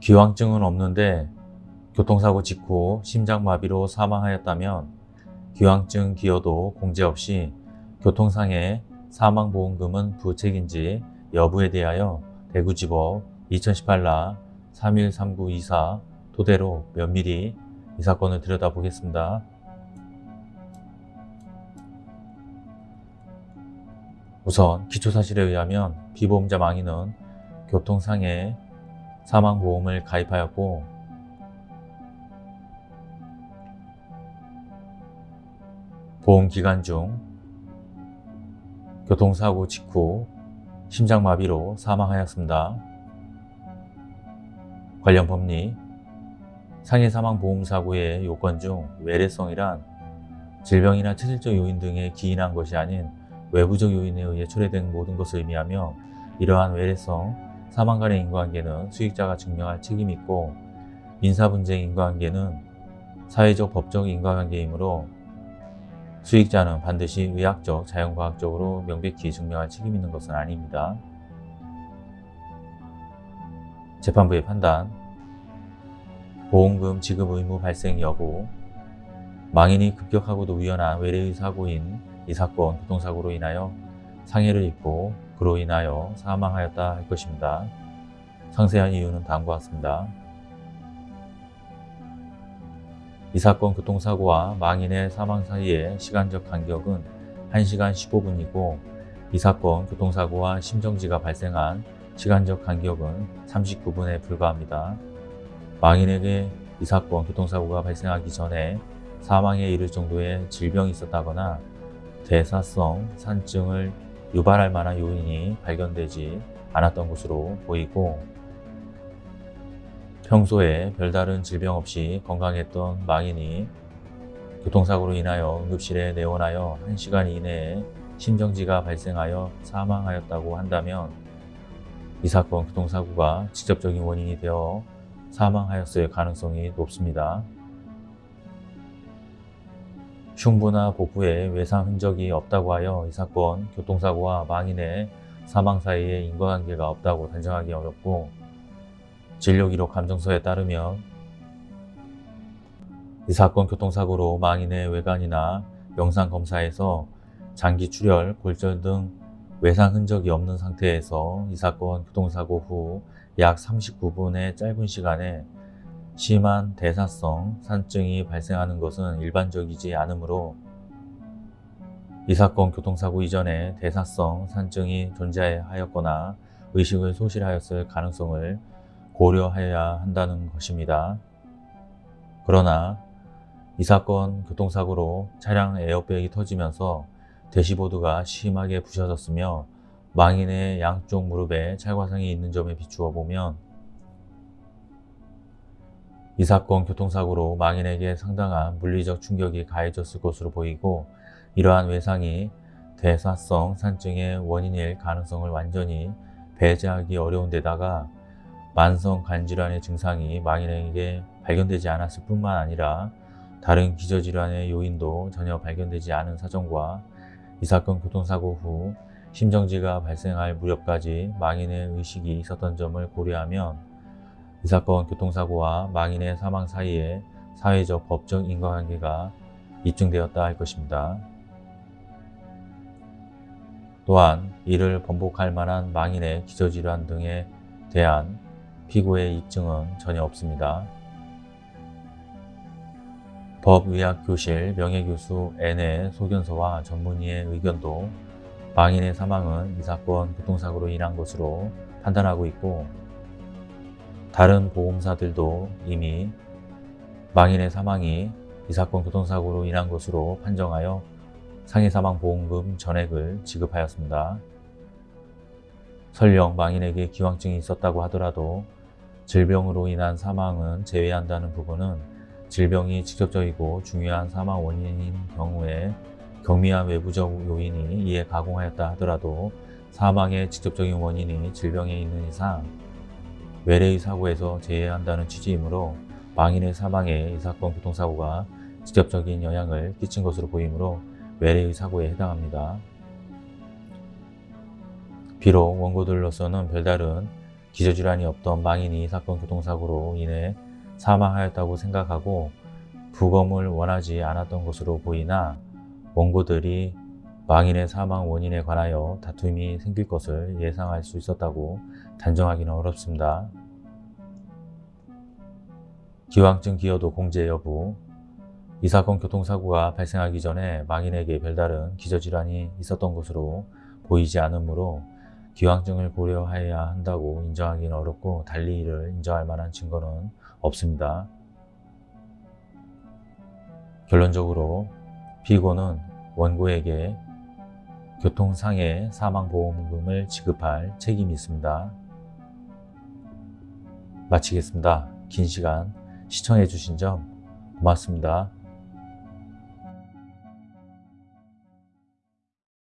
기왕증은 없는데 교통사고 직후 심장마비로 사망하였다면 기왕증 기여도 공제 없이 교통상해 사망보험금은 부책인지 여부에 대하여 대구지법 2018라 313924 토대로 면밀히 이 사건을 들여다보겠습니다. 우선 기초사실에 의하면 피보험자 망인은 교통상해 사망보험을 가입하였고 보험기간 중 교통사고 직후 심장마비로 사망하였습니다. 관련 법리 상해사망보험사고의 요건 중 외래성이란 질병이나 체질적 요인 등에 기인한 것이 아닌 외부적 요인에 의해 초래된 모든 것을 의미하며 이러한 외래성, 사망 간의 인과관계는 수익자가 증명할 책임이 있고 민사 분쟁 인과관계는 사회적 법적 인과관계이므로 수익자는 반드시 의학적, 자연과학적으로 명백히 증명할 책임 있는 것은 아닙니다. 재판부의 판단 보험금 지급 의무 발생 여부 망인이 급격하고도 우연한 외래의 사고인 이 사건 교통사고로 인하여 상해를 입고 그로 인하여 사망하였다 할 것입니다. 상세한 이유는 다음과 같습니다. 이 사건 교통사고와 망인의 사망 사이의 시간적 간격은 1시간 15분이고 이 사건 교통사고와 심정지가 발생한 시간적 간격은 39분에 불과합니다. 망인에게 이 사건 교통사고가 발생하기 전에 사망에 이를 정도의 질병이 있었다거나 대사성 산증을 유발할 만한 요인이 발견되지 않았던 것으로 보이고 평소에 별다른 질병 없이 건강했던 망인이 교통사고로 인하여 응급실에 내원하여 1시간 이내에 심정지가 발생하여 사망하였다고 한다면 이 사건 교통사고가 직접적인 원인이 되어 사망하였을 가능성이 높습니다. 흉부나 복부에 외상 흔적이 없다고 하여 이 사건 교통사고와 망인의 사망 사이에 인과관계가 없다고 단정하기 어렵고 진료기록 감정서에 따르면 이 사건 교통사고로 망인의 외관이나 영상검사에서 장기 출혈, 골절 등 외상 흔적이 없는 상태에서 이 사건 교통사고 후 약 39분의 짧은 시간에 심한 대사성 산증이 발생하는 것은 일반적이지 않으므로 이 사건 교통사고 이전에 대사성 산증이 존재하였거나 의식을 소실하였을 가능성을 고려해야 한다는 것입니다. 그러나 이 사건 교통사고로 차량 에어백이 터지면서 대시보드가 심하게 부셔졌으며 망인의 양쪽 무릎에 찰과상이 있는 점에 비추어 보면 이 사건 교통사고로 망인에게 상당한 물리적 충격이 가해졌을 것으로 보이고 이러한 외상이 대사성 산증의 원인일 가능성을 완전히 배제하기 어려운 데다가 만성 간질환의 증상이 망인에게 발견되지 않았을 뿐만 아니라 다른 기저질환의 요인도 전혀 발견되지 않은 사정과 이 사건 교통사고 후 심정지가 발생할 무렵까지 망인의 의식이 있었던 점을 고려하면 이 사건 교통사고와 망인의 사망 사이에 사회적 법적 인과관계가 입증되었다 할 것입니다. 또한 이를 번복할 만한 망인의 기저질환 등에 대한 피고의 입증은 전혀 없습니다. 법의학교실 명예교수 N의 소견서와 전문의의 의견도 망인의 사망은 이 사건 교통사고로 인한 것으로 판단하고 있고 다른 보험사들도 이미 망인의 사망이 이 사건 교통사고로 인한 것으로 판정하여 상해사망보험금 전액을 지급하였습니다. 설령 망인에게 기왕증이 있었다고 하더라도 질병으로 인한 사망은 제외한다는 부분은 질병이 직접적이고 중요한 사망 원인인 경우에 경미한 외부적 요인이 이에 가공하였다 하더라도 사망의 직접적인 원인이 질병에 있는 이상 외래의 사고에서 제외한다는 취지이므로 망인의 사망에 이 사건 교통사고가 직접적인 영향을 끼친 것으로 보이므로 외래의 사고에 해당합니다. 비록 원고들로서는 별다른 기저질환이 없던 망인이 사건 교통사고로 인해 사망하였다고 생각하고 부검을 원하지 않았던 것으로 보이나 원고들이 망인의 사망 원인에 관하여 다툼이 생길 것을 예상할 수 있었다고 단정하기는 어렵습니다. 기왕증 기여도 공제 여부 이 사건 교통사고가 발생하기 전에 망인에게 별다른 기저질환이 있었던 것으로 보이지 않으므로 기왕증을 고려해야 한다고 인정하기는 어렵고 달리 이를 인정할 만한 증거는 없습니다. 결론적으로 피고는 원고에게 교통상해 사망보험금을 지급할 책임이 있습니다. 마치겠습니다. 긴 시간 시청해 주신 점 고맙습니다.